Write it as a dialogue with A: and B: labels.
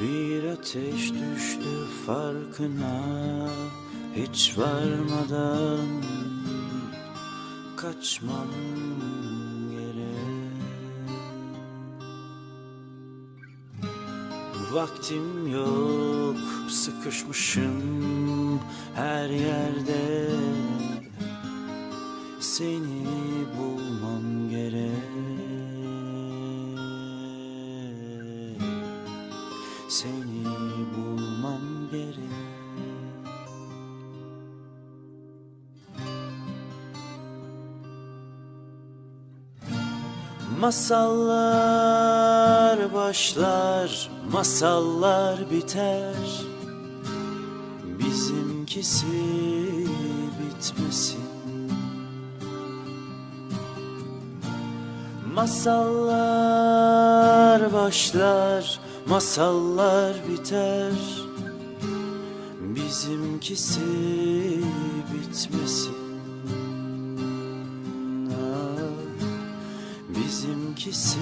A: Bir ateş düştü farkına Hiç varmadan Kaçmam Vaktim yok Sıkışmışım her yerde. Seni bulmam gerek Seni bulmam gerek. Masallar başlar, masallar biter. Bizimkisi bitmesin. Masallar başlar, masallar biter Bizimkisi bitmesin. Ah, Bizimkisi